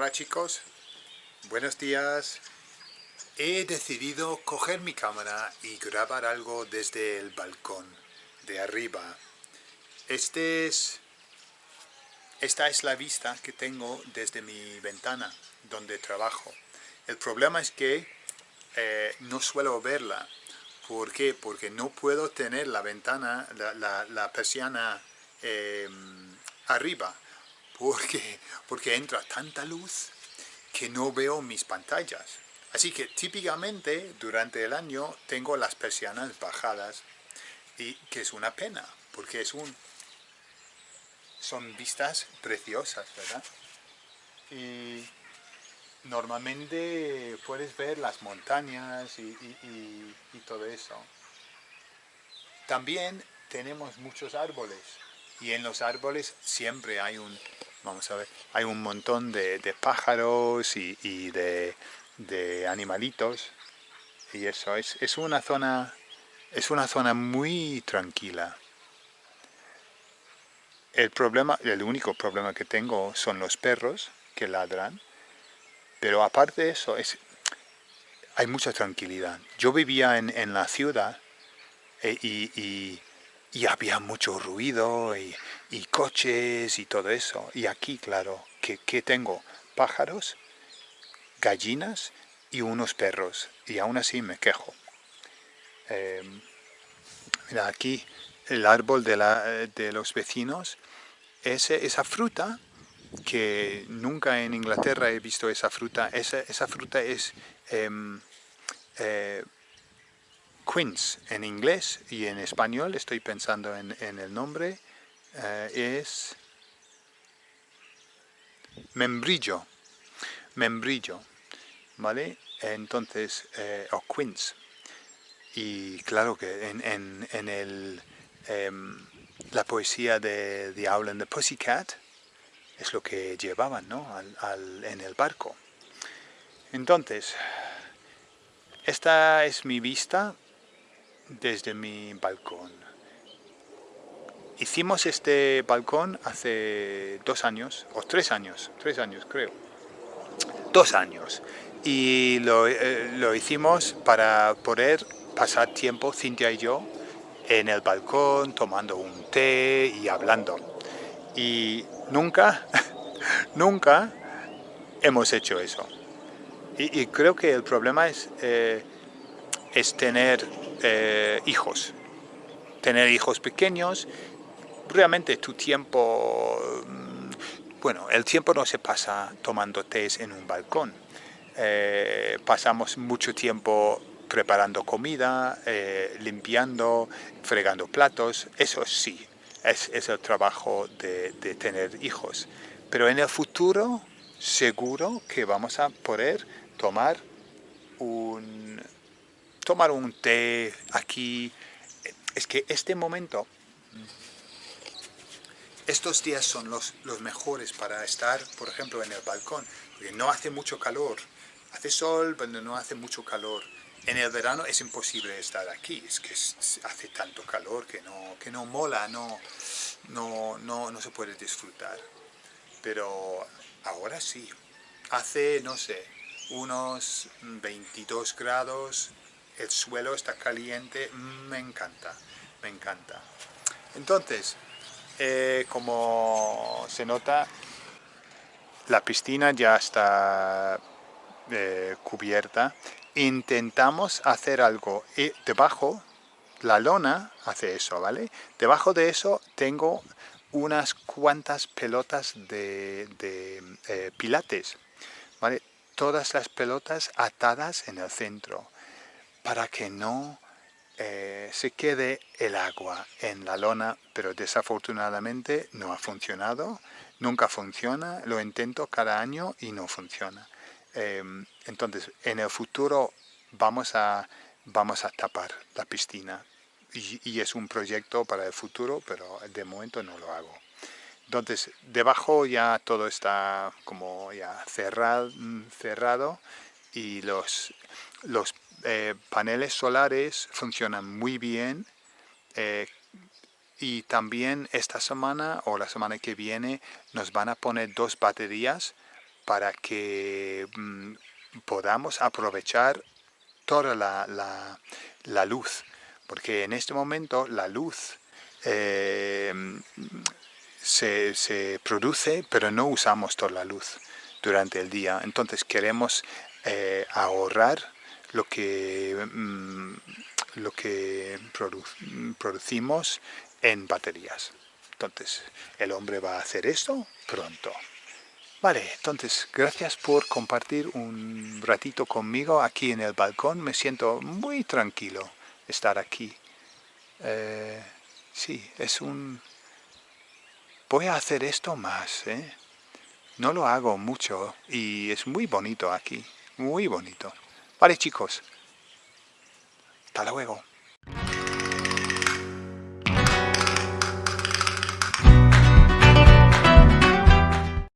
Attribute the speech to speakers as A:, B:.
A: Hola chicos, buenos días. He decidido coger mi cámara y grabar algo desde el balcón, de arriba. Este es, esta es la vista que tengo desde mi ventana, donde trabajo. El problema es que eh, no suelo verla. ¿Por qué? Porque no puedo tener la ventana, la, persiana em, arriba porque, porque entra tanta luz que no veo mis pantallas. Así que típicamente durante el año tengo las persianas bajadas y que es una pena porque es un son vistas preciosas, ¿verdad? Y normalmente puedes ver las montañas y, y todo eso. También tenemos muchos árboles y en los árboles siempre hay un Vamos a ver, hay un montón de, pájaros y, de, animalitos y eso, es, es, una zona, es una zona muy tranquila. El problema, el único problema que tengo son los perros que ladran, pero aparte de eso, es, hay mucha tranquilidad. Yo vivía en, la ciudad eh, y y había mucho ruido y, coches y todo eso. Y aquí, claro, que, tengo pájaros, gallinas y unos perros. Y aún así me quejo. Em, mira, aquí el árbol de, la, de los vecinos, ese, esa fruta, que nunca en Inglaterra he visto esa fruta, esa, esa fruta es... Em, eh, quince en inglés y en español, estoy pensando en, el nombre, eh, es membrillo, membrillo, ¿vale? Entonces, eh, o quince. Y claro que en, en, el, em, la poesía de The Owl and the Pussycat es lo que llevaban ¿no? al, en el barco. Entonces, esta es mi vista desde mi balcón. Hicimos este balcón hace dos años, o tres años, tres años creo. Dos años. Y lo, eh, lo hicimos para poder pasar tiempo, Cintia y yo, en el balcón, tomando un té y hablando. Y nunca, nunca hemos hecho eso. Y, creo que el problema es, eh, es tener eh, hijos. Tener hijos pequeños, realmente tu tiempo, mm, bueno, el tiempo no se pasa tomando té en un balcón. Eh, pasamos mucho tiempo preparando comida, eh, limpiando, fregando platos, eso sí, es, el trabajo de, de, tener hijos. Pero en el futuro, seguro que vamos a poder tomar un, tomar un té aquí. Es que este momento, estos días son los, mejores para estar, por ejemplo, en el balcón, porque no hace mucho calor. Hace sol, pero no hace mucho calor. En el verano es imposible estar aquí, es que hace tanto calor que no, que no mola, no, no, no, no se puede disfrutar. Pero ahora sí, hace, no sé, unos 22 grados, el suelo está caliente, me encanta, me encanta. Entonces, eh, como se nota, la piscina ya está eh, cubierta. Intentamos hacer algo y debajo, la lona hace eso, ¿vale? Debajo de eso tengo unas cuantas pelotas de, eh, pilates, ¿vale? Todas las pelotas atadas en el centro para que no eh, se quede el agua en la lona, pero desafortunadamente no ha funcionado, nunca funciona, lo intento cada año y no funciona. Em, entonces, en el futuro vamos a, vamos a tapar la piscina y, y, es un proyecto para el futuro, pero de momento no lo hago. Entonces, debajo ya todo está como ya cerrado, cerrado y los, los eh, paneles solares funcionan muy bien eh, y también esta semana o la semana que viene nos van a poner dos baterías para que mm, podamos aprovechar toda la, luz, porque en este momento la luz eh, se, produce, pero no usamos toda la luz durante el día. Entonces queremos ahorrar lo que, mm, lo que producimos en baterías. Entonces, el hombre va a hacer esto pronto. Vale, entonces, gracias por compartir un ratito conmigo aquí en el balcón. Me siento muy tranquilo estar aquí. Eh, sí, es un... Voy a hacer esto más, ¿eh? No lo hago mucho y es muy bonito aquí, muy bonito. Vale, chicos. Hasta luego.